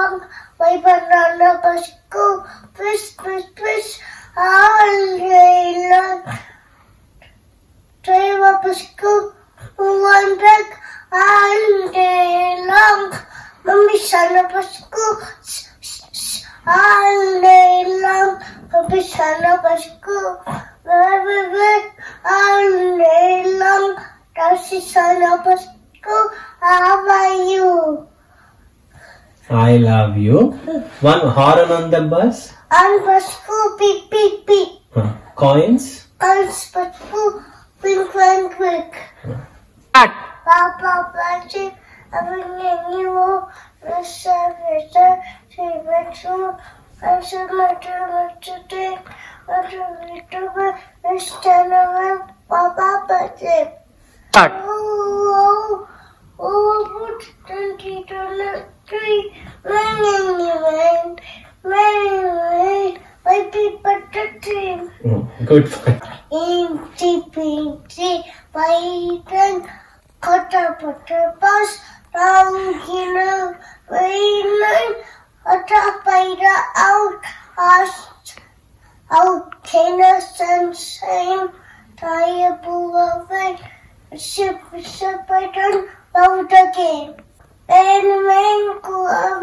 along, my banana bus go, push, push, push, all day long. Drive up a one back, all day long. Mummy son up a school, all day long. Mummy son up a school, all day long. Does son up a school? How are you? I love you. One horn on the bus. On bus, beep, beep, beep. Huh. Coins. On bus, blink, blink, blink. Cat. Papa, bunting, having a new Mr. Mr. Favorite show. Mr. Mr. Mr. Dick. Mr. Mr. Mr. Mr. Papa, bunting. Cat. Good point. Inti pinti paitan kota pota pas rangina vainan ata paira out ast out kena sensaim taya bulavin Super, sip love the game. En Elmen kulağı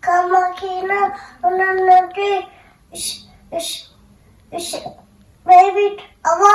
kamakina onun adı iş iş iş baby ama